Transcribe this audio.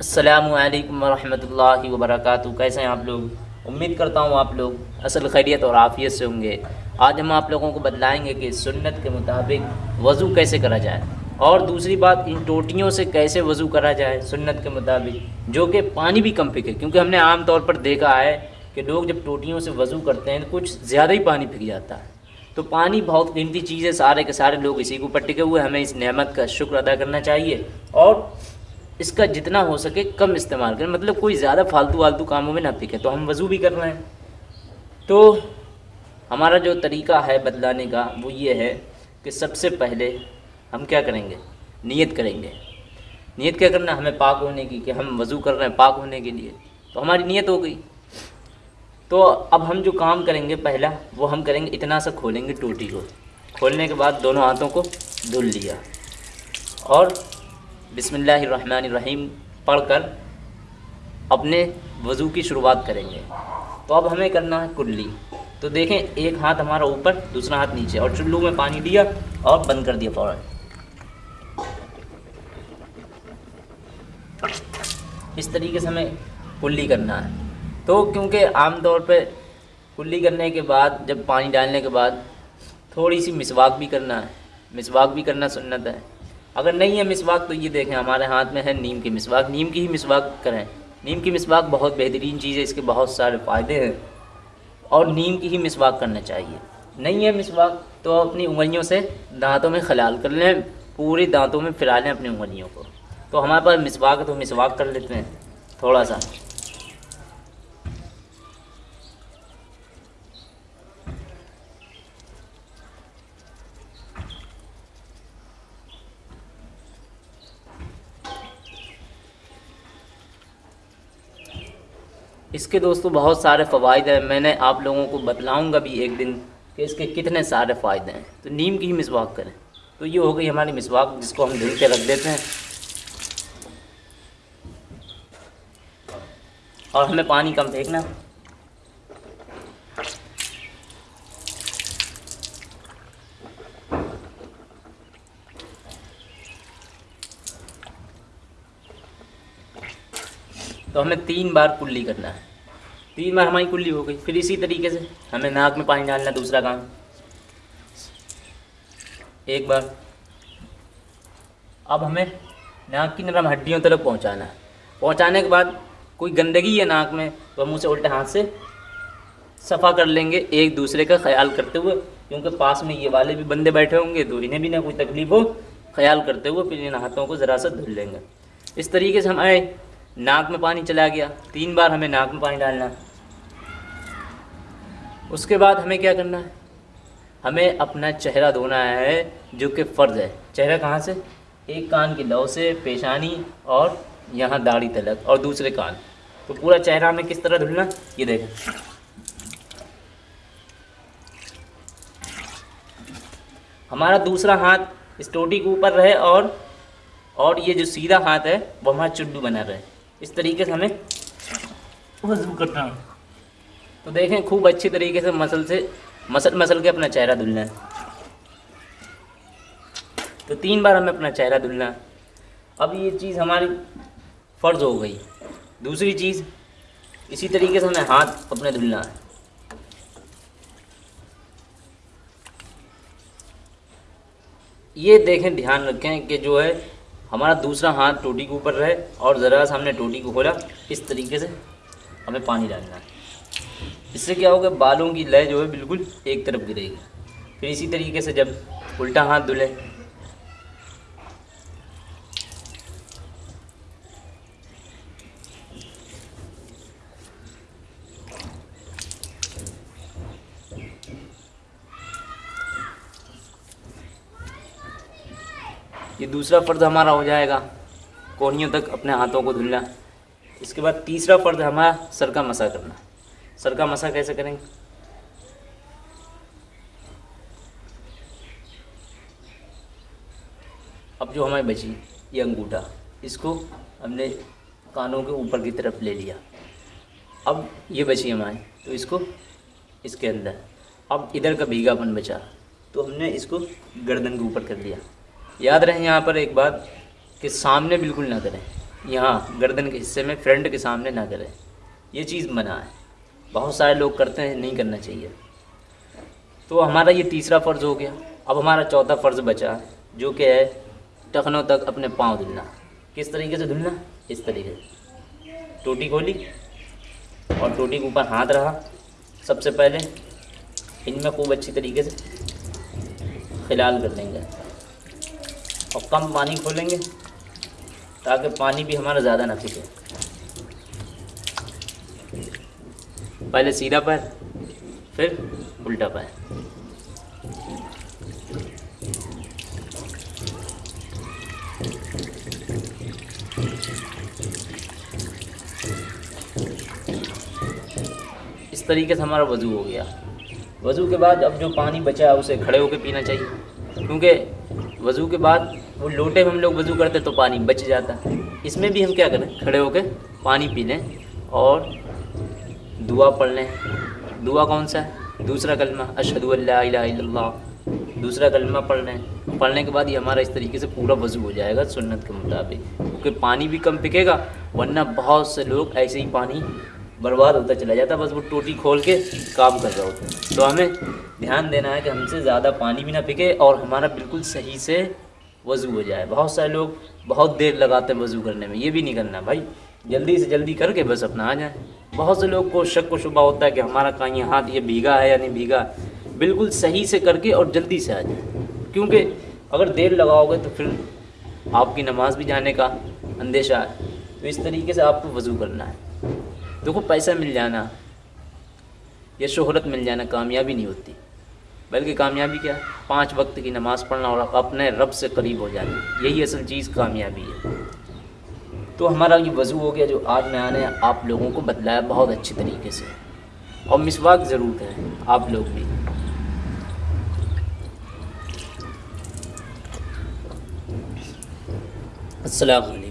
अस्सलामु अलैकुम वरहमतुल्लाहि वबरकातुहू कैसे हैं आप लोग? उम्मीद करता हूँ आप लोग असल खैरियत और आफ़ियत से होंगे। आज हम आप लोगों को बतलाएँगे कि सुन्नत के मुताबिक वज़ू कैसे करा जाए और दूसरी बात, इन टोटियों से कैसे वज़ू करा जाए सुन्नत के मुताबिक, जो कि पानी भी कम फिके। क्योंकि हमने आम तौर पर देखा है कि लोग जब टोटियों से वज़ू करते हैं तो कुछ ज़्यादा ही पानी फिक जाता है। तो पानी बहुत कीमती चीज़ है, सारे के सारे लोग इसी के ऊपर टिके हुए हमें इस नेमत का शुक्र अदा करना चाहिए और इसका जितना हो सके कम इस्तेमाल करें। मतलब कोई ज़्यादा फालतू वालतू कामों में ना फिके तो हम वज़ू भी कर रहे हैं। तो हमारा जो तरीका है बदलाने का, वो ये है कि सबसे पहले हम क्या करेंगे? नियत करेंगे। नियत क्या करना? हमें पाक होने की, कि हम वज़ू कर रहे हैं पाक होने के लिए। तो हमारी नियत हो गई। तो अब हम जो काम करेंगे पहला, वो हम करेंगे इतना सा खोलेंगे टोटी को। खोलने के बाद दोनों हाथों को धुल लिया। और बिसमीम पढ़कर अपने वज़ू की शुरुआत करेंगे। तो अब हमें करना है कुल्ली। तो देखें, एक हाथ हमारा ऊपर, दूसरा हाथ नीचे। और चुल्लू में पानी दिया और बंद कर दिया फ़ौरन। इस तरीके से हमें कुल्ली करना है। तो क्योंकि आम तौर पे कुल्ली करने के बाद, जब पानी डालने के बाद थोड़ी सी मिसवाक भी करना है। मिसवाक भी करना सुन्नत है। अगर नहीं है मिसवाक तो ये देखें, हमारे हाथ में है नीम की मिसवाक। नीम की ही मिसवाक करें। नीम की मिसवाक बहुत बेहतरीन चीज़ है, इसके बहुत सारे फ़ायदे हैं। और नीम की ही मिसवाक करना चाहिए। नहीं है मिसवाक तो अपनी उंगलियों से दांतों में खलाल कर लें, पूरे दांतों में फिरा लें अपनी उंगलियों को। तो हमारे पास मिसवाक है तो मिसवाक कर लेते हैं, थोड़ा सा। इसके दोस्तों बहुत सारे फ़वाद हैं। मैंने आप लोगों को बतलाऊँगा भी एक दिन कि इसके कितने सारे फ़ायदे हैं। तो नीम की ही मिसवाक करें। तो ये हो गई हमारी मिसवाक जिसको हम धुल के रख देते हैं। और हमें पानी कम फेंकना। तो हमें तीन बार कुल्ली करना है। तीन बार हमारी कुल्ली हो गई, फिर इसी तरीके से हमें नाक में पानी डालना दूसरा काम। एक बार। अब हमें नाक की नरम हड्डियों तरफ़ पहुंचाना है। पहुँचाने के बाद कोई गंदगी है नाक में तो हम उसे उल्टे हाथ से सफ़ा कर लेंगे एक दूसरे का ख्याल करते हुए, क्योंकि पास में ये वाले भी बंदे बैठे होंगे तो इन्हें भी ना कोई तकलीफ़ हो, ख्याल करते हुए फिर इन हाथों को ज़रा सा धुल लेंगे। इस तरीके से हमारे नाक में पानी चला गया। तीन बार हमें नाक में पानी डालना उसके बाद हमें क्या करना है? हमें अपना चेहरा धोना है, जो कि फ़र्ज़ है। चेहरा कहाँ से? एक कान की लौ से, पेशानी और यहाँ दाढ़ी तलक और दूसरे कान। तो पूरा चेहरा हमें किस तरह धुलना? ये देखें। हमारा दूसरा हाथ इस टोटी के ऊपर रहे और और ये जो सीधा हाथ है वो हमारा चुड्डू बना रहे। इस तरीके से हमें वज़ू करना। है तो देखें, खूब अच्छी तरीके से मसल से, मसल मसल के अपना चेहरा धुलना है। तो तीन बार हमें अपना चेहरा धुलना है। अब ये चीज़ हमारी फ़र्ज़ हो गई। दूसरी चीज़, इसी तरीके से हमें हाथ अपने धुलना है। ये देखें, ध्यान रखें कि जो है, हमारा दूसरा हाथ टोटी के ऊपर रहे और ज़रा सा हमने टोटी को खोला। इस तरीके से हमें पानी डालना है। इससे क्या होगा, बालों की लय जो है बिल्कुल एक तरफ़ गिरेगी। फिर इसी तरीके से जब उल्टा हाथ धुले, ये दूसरा फ़र्ज़ हमारा हो जाएगा कोहनियों तक अपने हाथों को धुलना। इसके बाद तीसरा फ़र्ज़ हमारा सर का मसा करना। सर का मसा कैसे करेंगे? अब जो हमारी बची ये अंगूठा, इसको हमने कानों के ऊपर की तरफ़ ले लिया। अब ये बची हमारी तो इसको इसके अंदर। अब इधर का भीगापन बचा तो हमने इसको गर्दन के ऊपर कर लिया। याद रहे यहाँ पर एक बात कि सामने बिल्कुल ना करें। यहाँ गर्दन के हिस्से में फ्रंट के सामने ना करें। ये चीज़ मना है। बहुत सारे लोग करते हैं, नहीं करना चाहिए। तो हमारा ये तीसरा फ़र्ज़ हो गया। अब हमारा चौथा फ़र्ज़ बचा, जो कि है टखनों तक अपने पाँव धुलना। किस तरीके से धुलना? इस तरीके से। टोटी खोली और टोटी के ऊपर हाथ रहा। सबसे पहले इनमें खूब अच्छी तरीके से खिलाल कर लेंगे और कम पानी खोलेंगे ताकि पानी भी हमारा ज़्यादा ना फिके पहले सीधा पैर, फिर उल्टा पैर। इस तरीके से हमारा वज़ू हो गया। वज़ू के बाद अब जो पानी बचा है, उसे खड़े होकर पीना चाहिए। क्योंकि वज़ू के बाद वो लोटे में हम लोग वज़ू करते तो पानी बच जाता। है इसमें भी हम क्या करें? खड़े होकर पानी पी लें और दुआ पढ़ लें। दुआ कौन सा? है दूसरा कलमा, अशहदु अल्लाह दूसरा कलमा पढ़ लें। पढ़ने के बाद ये हमारा इस तरीके से पूरा वज़ू हो जाएगा सुन्नत के मुताबिक। क्योंकि पानी भी कम पिकेगा, वरना बहुत से लोग ऐसे ही पानी बर्बाद होता चला जाता, बस वो टोटी खोल के काम कर रहे होता। हैं तो हमें ध्यान देना है कि हमसे ज़्यादा पानी भी ना पिके और हमारा बिल्कुल सही से वज़ू हो जाए। बहुत सारे लोग बहुत देर लगाते हैं वज़ू करने में। ये भी नहीं करना भाई। जल्दी से जल्दी करके बस अपना आ जाए। बहुत से लोग को शक व शुबा होता है कि हमारा कहाँ कहीं हाथ ये भीगा है या नहीं भीगा। बिल्कुल सही से करके और जल्दी से आ जाए। क्योंकि अगर देर लगाओगे तो फिर आपकी नमाज़ भी जाने का अंदेशा है। तो इस तरीके से आपको वज़ू करना है। देखो, पैसा मिल जाना या शोहरत मिल जाना कामयाबी नहीं होती। बल्कि कामयाबी क्या? है पाँच वक्त की नमाज़ पढ़ना और अपने रब से करीब हो जाना। यही असल चीज़ कामयाबी है। तो हमारा ये वज़ू हो गया जो आज मैं आने आप लोगों को बतलाया बहुत अच्छे तरीके से। और मिसवाक ज़रूर करें, आप लोग भी। अस्सलाम वालेकुम